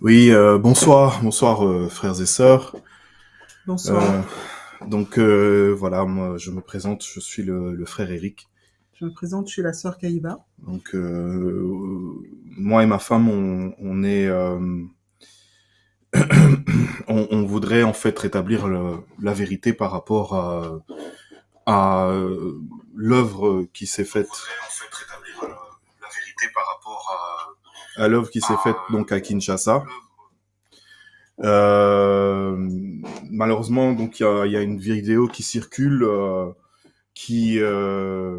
Oui, euh, bonsoir, bonsoir euh, frères et sœurs. Bonsoir. Euh, donc euh, voilà, moi je me présente, je suis le, le frère Eric. Je me présente, je suis la sœur Kaïba. Donc euh, moi et ma femme, on, on est, euh, on, on voudrait en fait rétablir le- la vérité par rapport à, à l'œuvre qui s'est faite. En fait, rétablir le- la vérité par rapport à, l'œuvre qui s'est faite donc à Kinshasa. Euh, malheureusement, donc il y a, une vidéo qui circule euh, qui euh,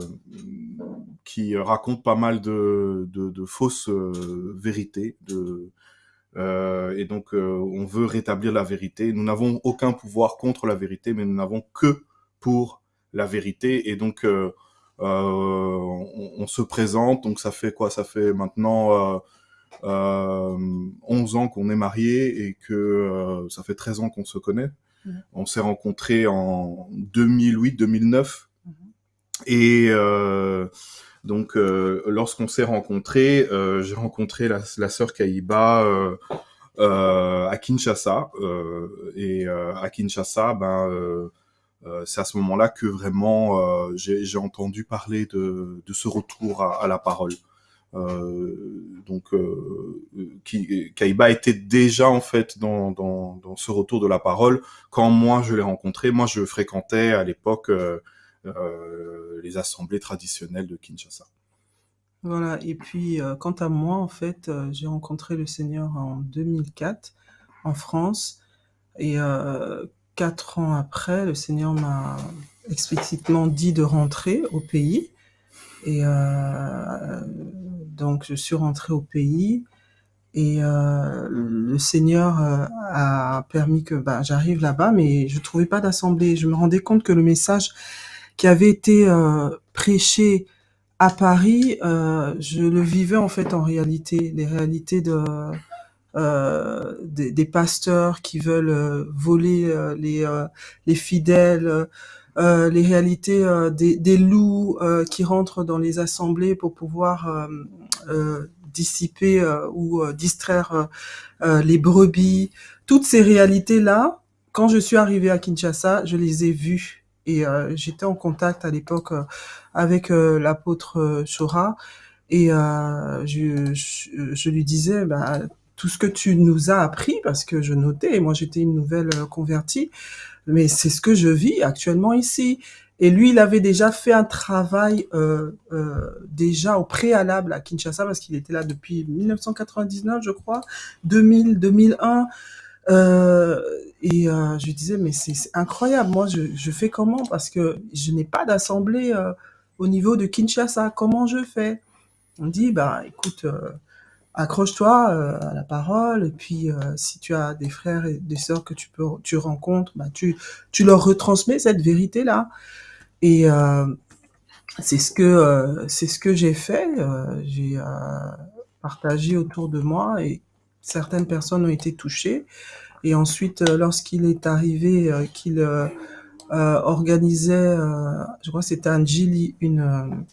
qui raconte pas mal de, de, fausses vérités. Et donc, on veut rétablir la vérité. Nous n'avons aucun pouvoir contre la vérité, mais nous n'avons que pour la vérité. Et donc, on, se présente. Donc, ça fait quoi? Ça fait maintenant 11 ans qu'on est mariés et que euh, ça fait 13 ans qu'on se connaît. Mhm. On s'est rencontrés en 2008-2009. Et euh, donc, euh, lorsqu'on s'est rencontrés, euh, j'ai rencontré la, la sœur Kaïba euh, euh, à Kinshasa. Euh, et euh, à Kinshasa, ben, euh, euh, c'est à ce moment-là que vraiment euh, j'ai j'ai entendu parler de, de ce retour à, à la parole. Euh, donc, euh, qui, Kaïba était déjà en fait dans, ce retour de la parole quand moi je l'ai rencontré. Moi, je fréquentais à l'époque euh, les assemblées traditionnelles de Kinshasa. Voilà. Et puis, quant à moi, en fait, j'ai rencontré le Seigneur en 2004 en France. Et quatre ans après, le Seigneur m'a explicitement dit de rentrer au pays. Et donc, je suis rentrée au pays. Et euh, le Seigneur euh, a permis que bah, j'arrive là-bas, mais je trouvais pas d'assemblée. Je me rendais compte que le message qui avait été euh, prêché à Paris, je le vivais en fait en réalité, les réalités de des, pasteurs qui veulent voler les les fidèles, les réalités des, loups qui rentrent dans les assemblées pour pouvoir dissiper euh, ou euh, distraire euh, euh, les brebis. Toutes ces réalités-là, quand je suis arrivée à Kinshasa, je les ai vues. Et euh, j'étais en contact à l'époque euh, avec euh, l'apôtre euh, Chora. Et euh, je, je, je lui disais, bah, tout ce que tu nous as appris, parce que je notais, et moi j'étais une nouvelle euh, convertie, mais c'est ce que je vis actuellement ici. Et lui, il avait déjà fait un travail euh, euh, déjà au préalable à Kinshasa, parce qu'il était là depuis 1999, je crois, 2000, 2001. Euh, et euh, je disais, mais c'est incroyable, moi je, je fais comment? Parce que je n'ai pas d'assemblée euh, au niveau de Kinshasa, comment je fais? On dit, bah écoute, euh, accroche-toi à la parole, et puis euh, si tu as des frères et des sœurs que tu peux tu rencontres, bah tu, tu leur retransmets cette vérité-là. Et euh, c'est ce que euh, c'est ce que j'ai fait. euh, j'ai partagé autour de moi et certaines personnes ont été touchées. Et ensuite, lorsqu'il est arrivé qu'il organisait, je crois que c'était à Njili, une,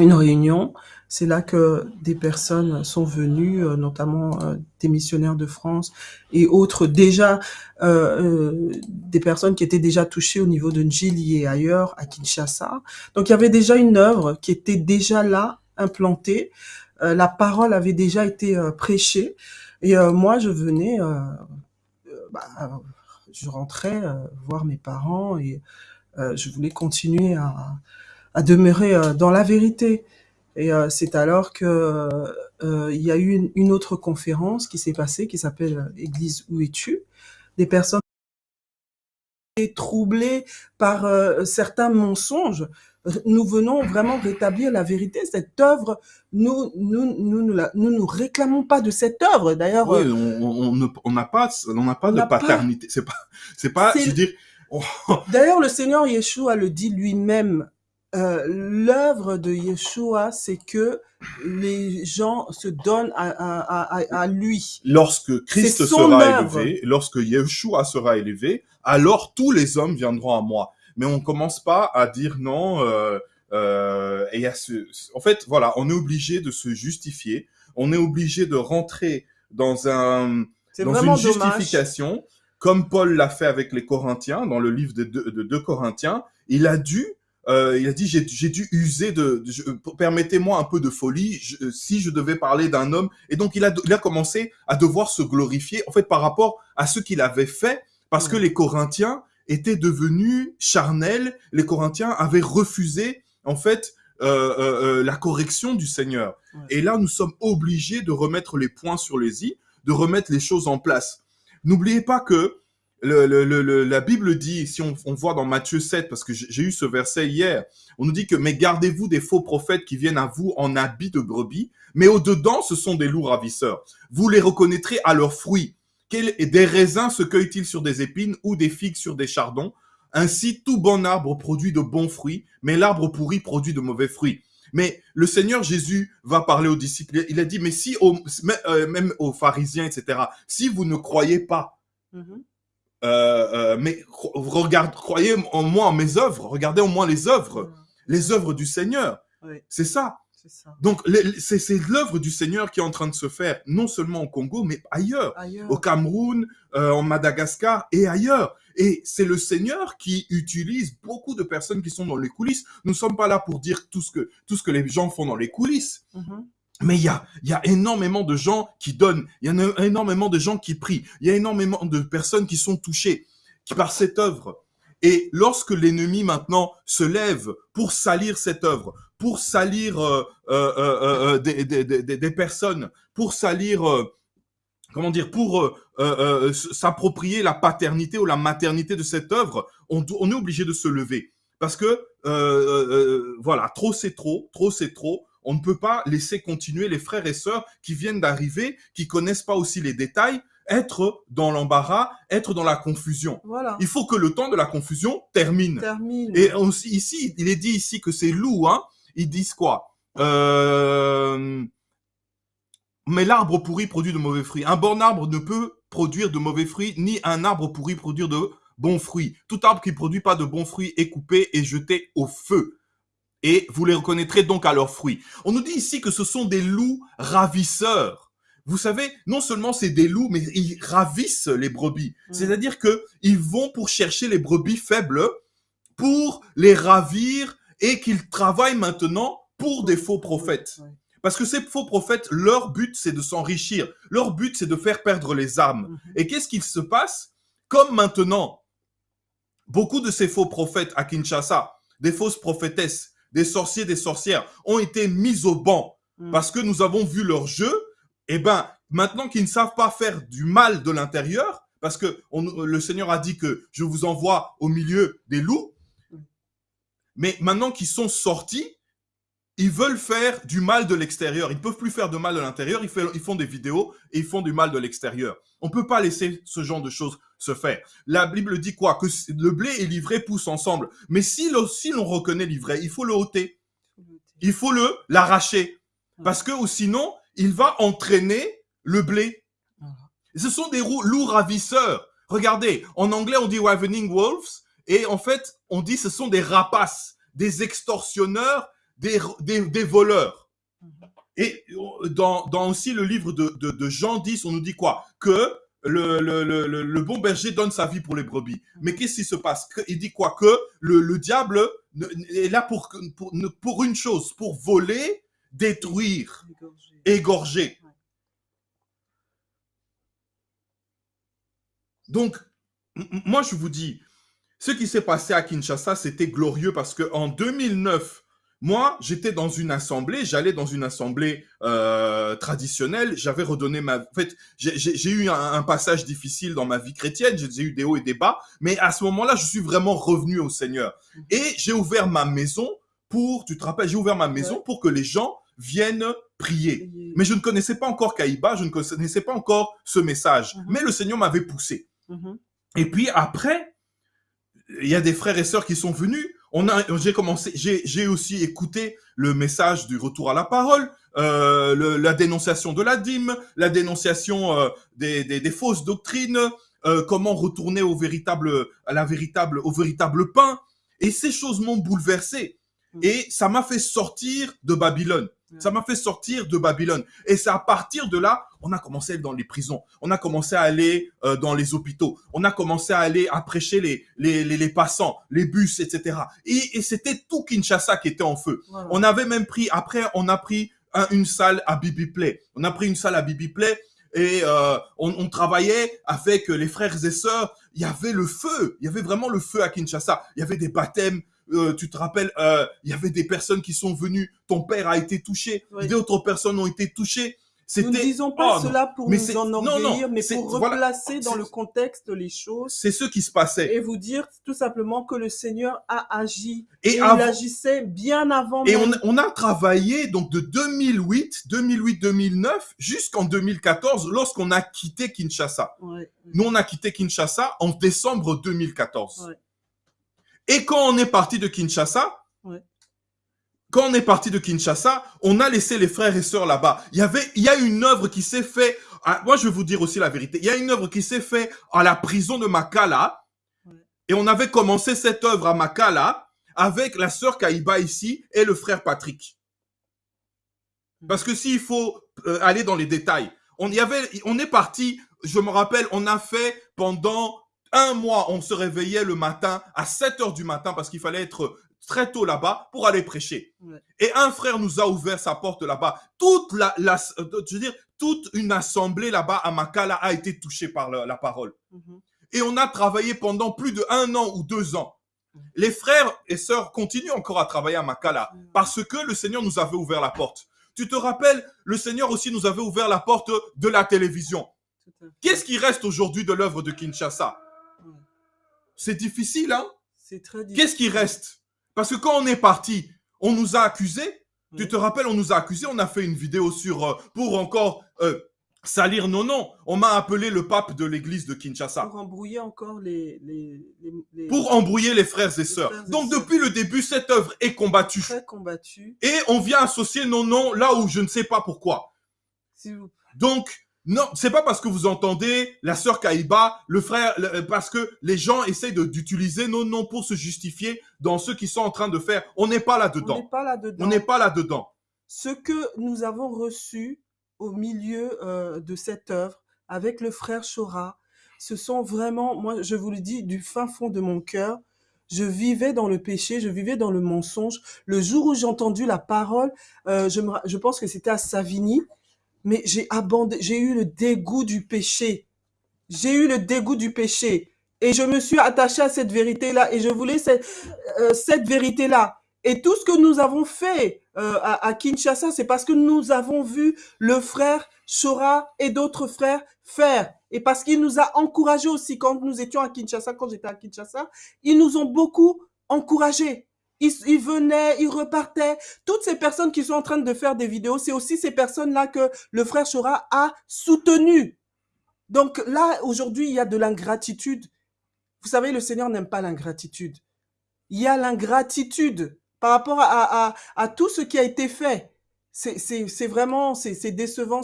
une réunion, c'est là que des personnes sont venues, euh, notamment euh, des missionnaires de France et autres, déjà euh, des personnes qui étaient déjà touchées au niveau de Njili et ailleurs, à Kinshasa. Donc il y avait déjà une œuvre qui était déjà là, implantée. La parole avait déjà été prêchée. Et moi, je venais, bah, je rentrais voir mes parents et je voulais continuer à, à demeurer euh, dans la vérité. Et euh, c'est alors que euh, il y a eu une, une autre conférence qui s'est passée qui s'appelle Église où es-tu? Des personnes troublées par euh, certains mensonges. Nous venons vraiment rétablir la vérité. Cette œuvre, nous nous nous nous, la- nous, nous réclamons pas de cette œuvre. D'ailleurs, Oui, on on- on on n'a pas, on n'a pas de n'a paternité. C'est pas, c'est pas, je veux dire, D'ailleurs, le Seigneur Yeshua le dit lui-même. Euh, L'œuvre de Yeshua, c'est que les gens se donnent à, à, à, à lui. lorsque Christ sera œuvre. élevé, lorsque Yeshua sera élevé, alors tous les hommes viendront à moi. Mais on commence pas à dire non. Euh, euh, et à ce, en fait, voilà, on est obligé de se justifier. On est obligé de rentrer dans un dans une dommage. justification, comme Paul l'a fait avec les Corinthiens, dans le livre de 2 Corinthiens, il a dû, euh, il a dit, j'ai dû user de, de- permettez-moi un peu de folie, je- euh, si je devais parler d'un homme. Et donc, il a, il a commencé à devoir se glorifier, en fait, par rapport à ce qu'il avait fait, parce que les Corinthiens étaient devenus charnels, les Corinthiens avaient refusé, en fait, euh, euh, euh, la correction du Seigneur. Et là, nous sommes obligés de remettre les points sur les i, de remettre les choses en place. N'oubliez pas que le, la Bible dit, si on, on voit dans Matthieu 7, parce que j'ai eu ce verset hier, on nous dit que mais gardez-vous des faux prophètes qui viennent à vous en habit de brebis, mais au-dedans, ce sont des loups ravisseurs. Vous les reconnaîtrez à leurs fruits. Quel, des raisins se cueillent-ils sur des épines ou des figues sur des chardons? Ainsi, tout bon arbre produit de bons fruits, mais l'arbre pourri produit de mauvais fruits. Mais le Seigneur Jésus va parler aux disciples. Il a dit, mais si, euh, même aux pharisiens, etc., si vous ne croyez pas, Mhm. euh, euh, mais cro- regarde, croyez en moi, en mes œuvres, regardez en moi les œuvres, les œuvres du Seigneur. Oui, C'est ça. Donc, c'est l'œuvre du Seigneur qui est en train de se faire, non seulement au Congo, mais ailleurs, Ailleurs. au Cameroun, euh, en Madagascar et ailleurs. Et c'est le Seigneur qui utilise beaucoup de personnes qui sont dans les coulisses. Nous ne sommes pas là pour dire tout ce que, tout ce que les gens font dans les coulisses. Mhm. Mais il y a, y a énormément de gens qui donnent, il y a énormément de gens qui prient, il y a énormément de personnes qui sont touchées par cette œuvre. Et lorsque l'ennemi maintenant se lève pour salir cette œuvre, pour salir euh, euh, euh, euh, des, des, des, des- des personnes, pour salir, euh, comment dire, pour euh, euh, euh, s'approprier la paternité ou la maternité de cette œuvre, on, on est obligé de se lever. Parce que, euh, euh, euh, voilà, trop c'est trop, trop c'est trop. On ne peut pas laisser continuer les frères et sœurs qui viennent d'arriver, qui connaissent pas aussi les détails, être dans l'embarras, être dans la confusion. Voilà. Il faut que le temps de la confusion termine. Termine. Et aussi, ici, il est dit ici que c'est loup, hein. Ils disent quoi? Euh... Mais l'arbre pourri produit de mauvais fruits. Un bon arbre ne peut produire de mauvais fruits, ni un arbre pourri produire de bons fruits. Tout arbre qui produit pas de bons fruits est coupé et jeté au feu. Et vous les reconnaîtrez donc à leurs fruits. On nous dit ici que ce sont des loups ravisseurs. Vous savez, non seulement c'est des loups, mais ils ravissent les brebis. Mm. C'est-à-dire que ils vont pour chercher les brebis faibles pour les ravir et qu'ils travaillent maintenant pour des faux prophètes. Parce que ces faux prophètes, leur but, c'est de s'enrichir. Leur but, c'est de faire perdre les âmes. Mhm. Et qu'est-ce qu'il se passe? Comme maintenant, beaucoup de ces faux prophètes à Kinshasa, des fausses prophétesses, des sorciers, des sorcières, ont été mis au banc Mhm. parce que nous avons vu leur jeu. Eh ben, maintenant qu'ils ne savent pas faire du mal de l'intérieur, parce que on- le Seigneur a dit que je vous envoie au milieu des loups, mais maintenant qu'ils sont sortis, ils veulent faire du mal de l'extérieur. Ils peuvent plus faire de mal de l'intérieur. Ils, ils font des vidéos et ils font du mal de l'extérieur. On peut pas laisser ce genre de choses se faire. La Bible dit quoi? Que le blé et l'ivraie poussent ensemble. Mais si l'on si reconnaît l'ivraie, il faut le ôter. Il faut le l'arracher parce que ou sinon il va entraîner le blé. Ce sont des loups ravisseurs. Regardez, en anglais on dit ravening wolves et en fait on dit ce sont des rapaces, des extorsionneurs, des, des, des voleurs. Mhm. Et euh, dans, dans aussi le livre de, de, de Jean 10, on nous dit quoi? Que le, le, le, le- le bon berger donne sa vie pour les brebis. Mais qu'est-ce qui se passe? Il dit quoi? Que le, le diable est là pour, une chose, pour voler, détruire, égorger. Ouais. Donc, moi, je vous dis, ce qui s'est passé à Kinshasa, c'était glorieux parce que en 2009, moi, j'étais dans une assemblée, j'allais dans une assemblée euh, traditionnelle, j'avais redonné ma... En fait, j'ai- eu un, un passage difficile dans ma vie chrétienne, j'ai eu des hauts et des bas, mais à ce moment-là, je suis vraiment revenu au Seigneur. Et j'ai ouvert ma maison pour, tu te rappelles, j'ai ouvert ma maison Ouais. pour que les gens viennent prier. Mais je ne connaissais pas encore Kaïba, je ne connaissais pas encore ce message. Mhm. Mais le Seigneur m'avait poussé. Mhm. Et puis après, il y a des frères et sœurs qui sont venus. On a, j'ai commencé, j'ai, aussi écouté le message du retour à la parole, euh, le- la dénonciation de la dîme, la dénonciation euh, des, des, des fausses doctrines, euh, comment retourner au véritable, à la véritable, au véritable pain. Et ces choses m'ont bouleversé. Mhm. Et ça m'a fait sortir de Babylone. Ça m'a fait sortir de Babylone. Et c'est à partir de là on a commencé à aller dans les prisons, on a commencé à aller euh, dans les hôpitaux, on a commencé à aller à prêcher les, les, les, passants, les bus, etc. Et, et c'était tout Kinshasa qui était en feu. On avait même pris, après, on a pris une salle à Bibi Play. On a pris une salle à Bibi Play et euh, on, on, travaillait avec les frères et sœurs. Il y avait le feu, il y avait vraiment le feu à Kinshasa. Il y avait des baptêmes, euh, tu te rappelles, euh, il y avait des personnes qui sont venues, ton père a été touché, d'autres personnes ont été touchées. Nous ne disons pas oh, cela pour nous enorgueillir, mais pour replacer dans le contexte les choses. C'est ce qui se passait. Et vous dire tout simplement que le Seigneur a agi. Et, il agissait bien avant. Et on, on, a travaillé donc de 2008, 2008-2009 jusqu'en 2014 lorsqu'on a quitté Kinshasa. Nous, on a quitté Kinshasa en décembre 2014. Et quand on est parti de Kinshasa, quand on est parti de Kinshasa, on a laissé les frères et sœurs là-bas. Il y avait, il y a une œuvre qui s'est fait. moi, je vais vous dire aussi la vérité. Il y a une œuvre qui s'est fait à la prison de Makala. Et on avait commencé cette œuvre à Makala avec la sœur Kaïba ici et le frère Patrick. Parce que s'il faut euh, aller dans les détails, on y avait, on est parti. Je me rappelle, on a fait pendant un mois, on se réveillait le matin à 7 heures du matin parce qu'il fallait être très tôt là-bas pour aller prêcher. Et un frère nous a ouvert sa porte là-bas. Toute la, euh, je veux dire, toute une assemblée là-bas à Makala a été touchée par la, parole. Mhm. Et on a travaillé pendant plus de un an ou deux ans. Mhm. Les frères et sœurs continuent encore à travailler à Makala parce que le Seigneur nous avait ouvert la porte. Tu te rappelles, le Seigneur aussi nous avait ouvert la porte de la télévision. Qu'est-ce qui reste aujourd'hui de l'œuvre de Kinshasa? C'est difficile, hein? C'est très difficile. Qu'est-ce qui reste? Parce que quand on est parti, on nous a accusés. Tu te rappelles, on nous a accusés. On a fait une vidéo sur euh, pour encore euh, salir nos noms. On m'a appelé le pape de l'église de Kinshasa. Pour embrouiller encore les... Pour embrouiller les frères et sœurs. Donc depuis le début, cette œuvre est combattue. Très combattue. Et on vient associer nos noms là où je ne sais pas pourquoi. Donc, non, c'est pas parce que vous entendez la sœur Kaïba, le frère, euh, parce que les gens essayent d'utiliser nos noms pour se justifier dans ce qu'ils sont en train de faire. On n'est pas là-dedans. On n'est pas là-dedans. On n'est pas là-dedans. Ce que nous avons reçu au milieu euh, de cette œuvre avec le frère Chora, ce sont vraiment, moi je vous le dis du fin fond de mon cœur, je vivais dans le péché, je vivais dans le mensonge. Le jour où j'ai entendu la parole, euh, je, me, je pense que c'était à Savigny, mais j'ai abandonné, j'ai eu le dégoût du péché. J'ai eu le dégoût du péché. Et je me suis attaché à cette vérité-là et je voulais cette, euh, cette vérité-là. Et tout ce que nous avons fait euh, à, à, Kinshasa, c'est parce que nous avons vu le frère Chora et d'autres frères faire. Et parce qu'il nous a encouragés aussi quand nous étions à Kinshasa, quand j'étais à Kinshasa, ils nous ont beaucoup encouragés. Ils, venaient, ils repartaient. Toutes ces personnes qui sont en train de faire des vidéos, c'est aussi ces personnes-là que le frère Chora a soutenu. Donc là, aujourd'hui, il y a de l'ingratitude. Vous savez, le Seigneur n'aime pas l'ingratitude. Il y a l'ingratitude par rapport à, à, à, tout ce qui a été fait. C'est vraiment, c'est décevant,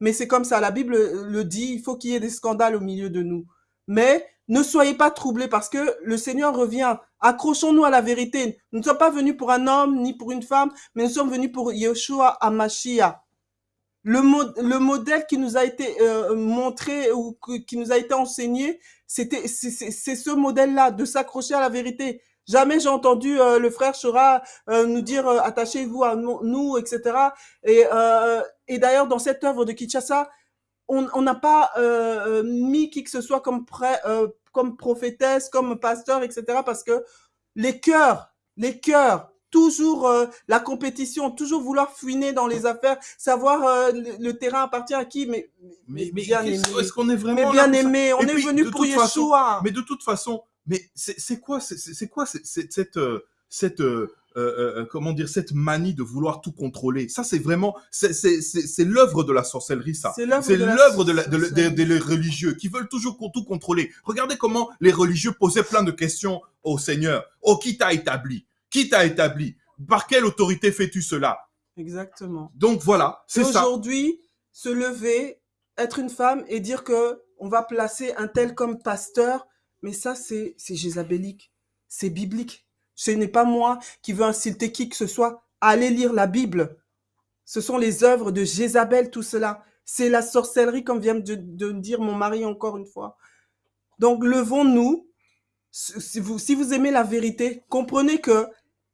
mais c'est comme ça. La Bible le dit, il faut qu'il y ait des scandales au milieu de nous. Mais ne soyez pas troublés parce que le Seigneur revient. Accrochons-nous à la vérité. Nous ne sommes pas venus pour un homme ni pour une femme, mais nous sommes venus pour Yeshua Amashia. Le, le modèle qui nous a été euh, montré ou qui nous a été enseigné, c'était c'est ce modèle-là de s'accrocher à la vérité. Jamais j'ai entendu euh, le frère Chora euh, nous dire attachez-vous à nous, etc. Et, et d'ailleurs dans cette œuvre de Kinshasa, on n'a pas euh, euh, mis qui que ce soit comme, euh, comme prophétesse, comme pasteur, etc. Parce que les cœurs, les cœurs, toujours la compétition, toujours vouloir fouiner dans les affaires, savoir le, terrain appartient à qui, mais, mais, bien aimé. Est-ce qu'on est vraiment mais bien aimé, on est venu pour Yeshua. mais de toute façon, mais c'est quoi, c'est quoi cette cette euh, euh, euh, comment dire, cette manie de vouloir tout contrôler. Ça, c'est vraiment, c'est l'œuvre de la sorcellerie, ça. C'est l'œuvre de, de, des religieux qui veulent toujours tout contrôler. Regardez comment les religieux posaient plein de questions au Seigneur. Oh, qui t'a établi? Qui t'a établi? Par quelle autorité fais-tu cela Exactement. Donc voilà, c'est ça. Aujourd'hui, se lever, être une femme et dire que on va placer un tel comme pasteur, mais ça, c'est jézabélique, c'est biblique. Ce n'est pas moi qui veux insulter qui que ce soit. Allez lire la Bible. Ce sont les œuvres de Jézabel, tout cela. C'est la sorcellerie, comme vient de, de dire mon mari encore une fois. Donc, levons-nous. Si vous, si vous aimez la vérité, comprenez que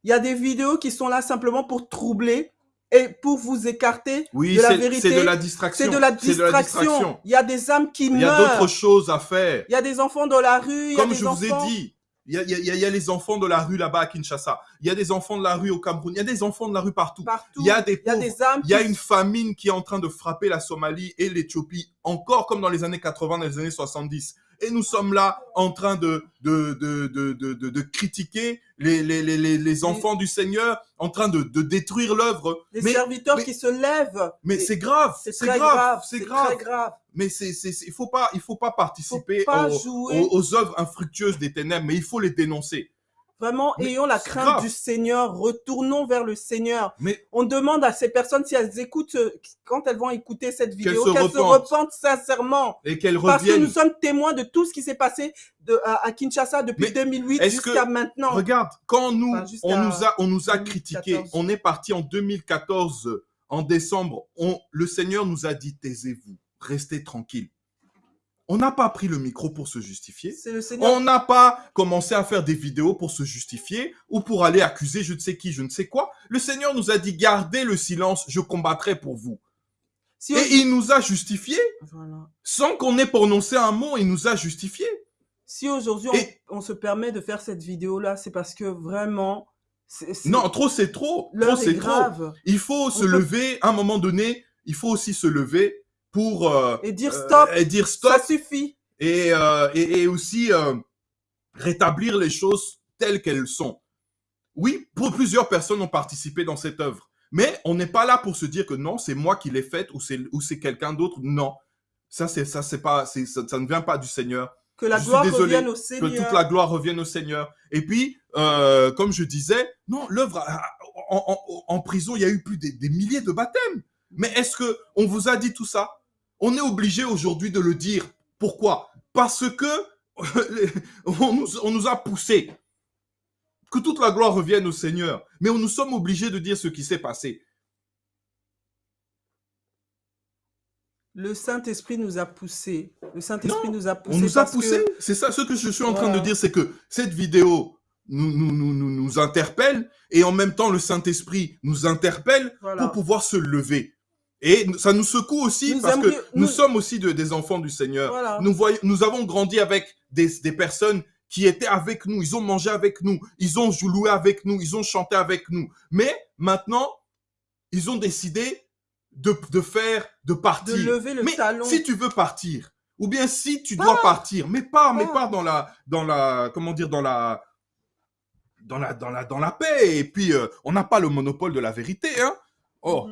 il y a des vidéos qui sont là simplement pour troubler et pour vous écarter Oui, de la vérité. c'est de la distraction. C'est de la C'est de la distraction. Il y a des âmes qui Il y a meurent. d'autres choses à faire. Il y a des enfants dans la rue. il y a Comme des je vous ai dit, il y a, y a- il y a les enfants de la rue là-bas à Kinshasa. Il y a des enfants de la rue au Cameroun. Il y a des enfants de la rue partout. Il y a des pauvres. Il y a une famine qui est en train de frapper la Somalie et l'Éthiopie, encore comme dans les années 80, dans les années 70. Et nous sommes là en train de, de, de, de, de, de- de critiquer les, les, les, les, les enfants du Seigneur, en train de, de détruire l'œuvre. Mais, serviteurs mais- qui se lèvent. mais c'est grave, c'est grave, grave. c'est grave. Mais c'est, c'est, il faut pas, il faut pas Faut participer pas aux, jouer. aux, aux œuvres infructueuses des ténèbres, mais il faut les dénoncer. Vraiment, Mais ayons la crainte grave. du Seigneur. Retournons vers le Seigneur. Mais On demande à ces personnes si elles écoutent, euh, quand elles vont écouter cette vidéo, qu'elles se repentent. sincèrement. et qu'elles Parce que reviennent. nous sommes témoins de tout ce qui s'est passé de, à, à Kinshasa depuis Mais 2008 est-ce que- jusqu'à maintenant. Regarde, quand nous, Enfin, on nous a, on nous a 2014. critiqué, on est parti en 2014, euh, en décembre, on, le Seigneur nous a dit, taisez-vous, restez tranquille. On n'a pas pris le micro pour se justifier. Le. On n'a pas commencé à faire des vidéos pour se justifier ou pour aller accuser je ne sais qui, je ne sais quoi. Le Seigneur nous a dit, gardez le silence, je combattrai pour vous. Si Et il nous a justifié, Voilà. sans qu'on ait prononcé un mot, il nous a justifié. Si aujourd'hui Et- on, on se permet de faire cette vidéo-là, c'est parce que vraiment, Non, trop c'est trop. Trop l'heure est c'est trop. grave. Il faut se peut- lever, à un moment donné, il faut aussi se lever pour euh, Et dire euh, stop, et dire stop ça suffit. et, euh, et, et aussi rétablir les choses telles qu'elles sont. Oui, pour plusieurs personnes ont participé dans cette œuvre, mais on n'est pas là pour se dire que non, c'est moi qui l'ai faite ou c'est ou c'est quelqu'un d'autre. Non, ça c'est ça c'est pas ça, ça ne vient pas du Seigneur. Que la Je suis gloire désolé revienne au Que Seigneur. toute la gloire revienne au Seigneur. Et puis, euh, comme je disais, non, l'œuvre a- en, en- en prison, il y a eu plus des, des milliers de baptêmes. Mais est-ce que on vous a dit tout ça? On est obligé aujourd'hui de le dire. Pourquoi? Parce que on nous, on nous a poussé. Que toute la gloire revienne au Seigneur. Mais on nous sommes obligés de dire ce qui s'est passé. Le Saint-Esprit nous a poussés. Le Saint-Esprit nous a poussés. On nous a parce que- poussé. C'est ça ce que je suis en train de dire, c'est que cette vidéo nous, nous, nous, nous, nous interpelle et en même temps le Saint-Esprit nous interpelle Voilà. pour pouvoir se lever. Et ça nous secoue aussi Nous parce que nous, nous- sommes aussi de- des enfants du Seigneur. Voilà. Nous, voyons, nous avons grandi avec des, des personnes qui étaient avec nous, ils ont mangé avec nous, ils ont joué avec nous, ils ont chanté avec nous. Mais maintenant, ils ont décidé de, de faire, de de partir. lever le mais talon. si tu veux partir, ou bien si tu dois partir, mais pars, mais Pars. dans la, dans la, comment dire, dans la, dans la, dans la, dans la paix. Et puis, euh, on n'a pas le monopole de la vérité, hein. Oh,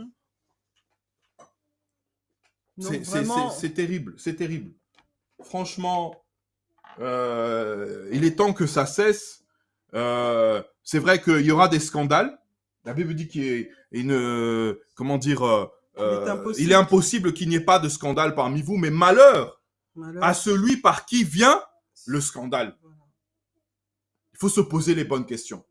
c'est- vraiment, terrible, c'est terrible. Franchement, euh, il est temps que ça cesse. Euh, c'est vrai qu'il y aura des scandales. La Bible dit qu'il est une, comment dire, euh, Il est impossible. qu'il n'y ait pas de scandale parmi vous, mais malheur malheur. à celui par qui vient le scandale. Il faut se poser les bonnes questions.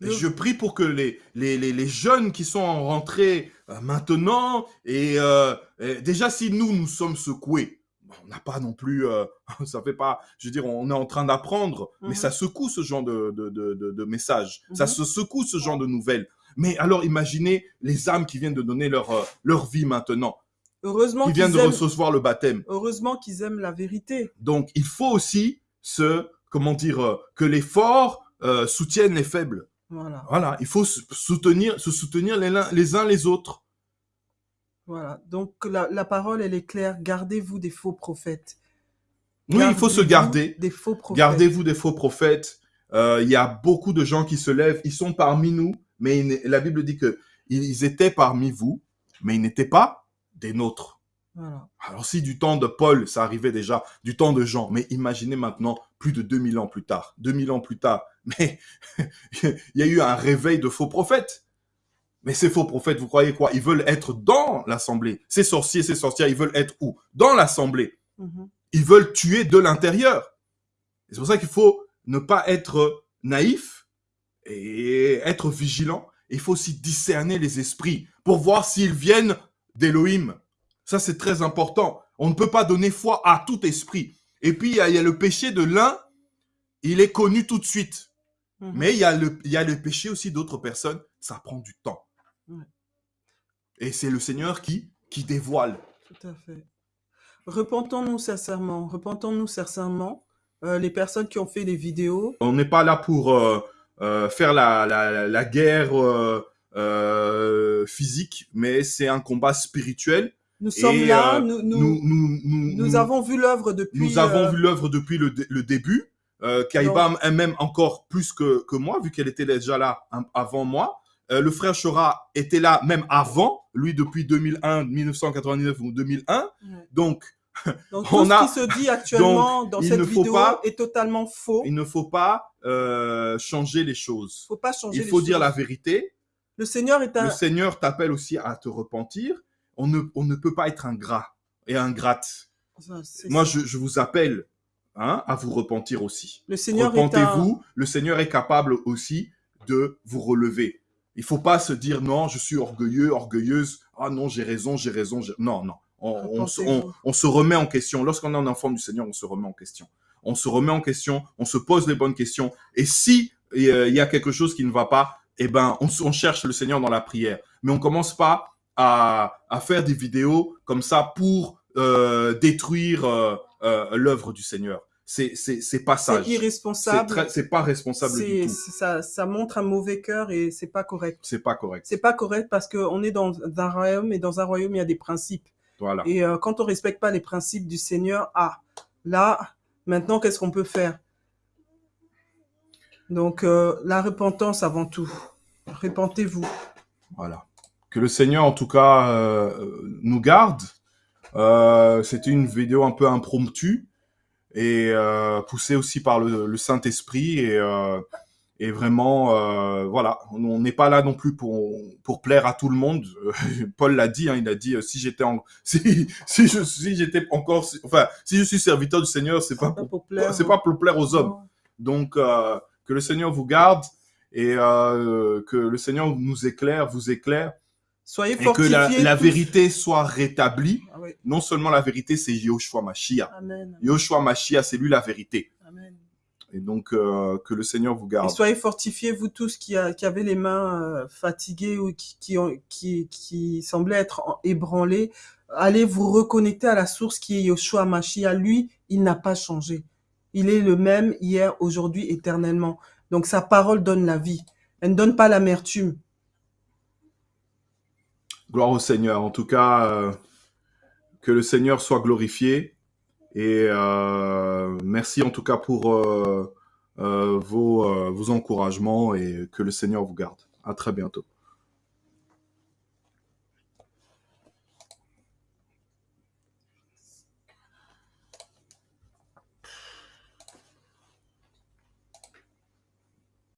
Le- je prie pour que les, les, les, les jeunes qui sont en rentrée euh, maintenant, et, euh, et déjà si nous, nous sommes secoués, bon, on n'a pas non plus, euh, ça fait pas, je veux dire, on est en train d'apprendre, mais Mhm. ça secoue ce genre de, de, de, de, de messages, ça Mhm. se secoue ce genre de nouvelles. Mais alors imaginez les âmes qui viennent de donner leur, euh, leur vie maintenant, Heureusement qui qu'ils viennent de aiment, recevoir le baptême. heureusement qu'ils aiment la vérité. Donc, il faut aussi se, comment dire, euh, que les forts euh, soutiennent les faibles. Voilà. Voilà, il faut se soutenir, se soutenir les, uns- les uns les autres. Voilà. Donc la, la parole, elle est claire. Gardez-vous des faux prophètes. Oui, il faut se garder. Des faux prophètes. Gardez-vous des faux prophètes. Euh, Il y a beaucoup de gens qui se lèvent. Ils sont parmi nous, mais la Bible dit que ils étaient parmi vous, mais ils n'étaient pas des nôtres. Voilà. Alors si du temps de Paul, ça arrivait déjà, du temps de Jean, mais imaginez maintenant, plus de 2000 ans plus tard, 2000 ans plus tard, mais il y a eu un réveil de faux prophètes. Mais ces faux prophètes, vous croyez quoi? Ils veulent être dans l'assemblée. Ces sorciers, ces sorcières, ils veulent être où? Dans l'assemblée. Mhm. Ils veulent tuer de l'intérieur. C'est pour ça qu'il faut ne pas être naïf et être vigilant. Il faut aussi discerner les esprits pour voir s'ils viennent d'Élohim. Ça, c'est très important. On ne peut pas donner foi à tout esprit. Et puis, il y, a, le péché de l'un, il est connu tout de suite. Mhm. Mais il y, a le, il y a le péché aussi d'autres personnes, ça prend du temps. Et c'est le Seigneur qui, qui dévoile. Tout à fait. Repentons-nous sincèrement, repentons-nous sincèrement. Euh, les personnes qui ont fait les vidéos. On n'est pas là pour euh, euh, faire la, la, la guerre physique, mais c'est un combat spirituel. Nous sommes là, nous, nous, nous, nous, avons vu l'œuvre depuis. Nous avons vu l'œuvre depuis le, le début. Euh, Kaïba même encore plus que, que moi, vu qu'elle était déjà là avant moi. le frère Chora était là même avant, lui depuis 2001, 1999 ou 2001. Donc, donc tout ce qui se dit actuellement dans cette vidéo est totalement faux. Il ne faut pas euh, changer les choses. Faut pas changer il faut dire la vérité. Le Seigneur est un... Le Seigneur t'appelle aussi à te repentir. On ne, on ne peut pas être ingrat et ingrate. Moi, je, je, vous appelle hein, à vous repentir aussi. Le Seigneur Repentez-vous. Le Seigneur est capable aussi de vous relever. Il faut pas se dire non, je suis orgueilleux, orgueilleuse. Ah non, j'ai raison, j'ai raison. Non, non on, se remet en question. Lorsqu'on est un enfant du Seigneur, on se remet en question. On se remet en question, on se pose les bonnes questions. Et si il y a quelque chose qui ne va pas, eh ben, on, cherche le Seigneur dans la prière. Mais on commence pas à, faire des vidéos comme ça pour euh, détruire euh, euh, l'œuvre du Seigneur. C'est c'est pas ça. C'est irresponsable. C'est pas responsable du tout. Ça, ça montre un mauvais cœur et c'est pas correct. C'est pas correct. C'est pas correct parce qu'on est dans un royaume et dans un royaume il y a des principes. Et euh, quand on respecte pas les principes du Seigneur, ah, là, maintenant, qu'est-ce qu'on peut faire? Donc, euh, la repentance avant tout. Repentez-vous. Voilà. Que le Seigneur, en tout cas, euh, nous garde. C'était une vidéo un peu impromptue et poussée aussi par le, le Saint-Esprit. Et et vraiment, euh, voilà, on n'est pas là non plus pour pour plaire à tout le monde. Paul l'a dit, hein, il a dit euh, si j'étais en, si si je si j'étais encore, enfin si je suis serviteur du Seigneur, c'est pas, pour, plaire, c'est pas pour plaire aux hommes. Donc euh, que le Seigneur vous garde et euh, que le Seigneur nous éclaire, vous éclaire. Soyez et que la, la vérité soit rétablie. Ah non seulement la vérité, c'est Yoshua Mashiach. Amen. Yoshua Mashiach, c'est lui la vérité. Amen. Et donc, euh, que le Seigneur vous garde. Et soyez fortifiés, vous tous qui, qui avez les mains euh, fatiguées ou qui, qui, qui, qui semblaient être ébranlés. Allez vous reconnecter à la source qui est Yoshua Mashiach. Lui, il n'a pas changé. Il est le même hier, aujourd'hui, éternellement. Donc, sa parole donne la vie. Elle ne donne pas l'amertume. Gloire au Seigneur. En tout cas, euh, que le Seigneur soit glorifié. Et euh, merci en tout cas pour euh, vos, vos encouragements et que le Seigneur vous garde. À très bientôt.